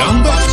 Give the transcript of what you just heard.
两倍。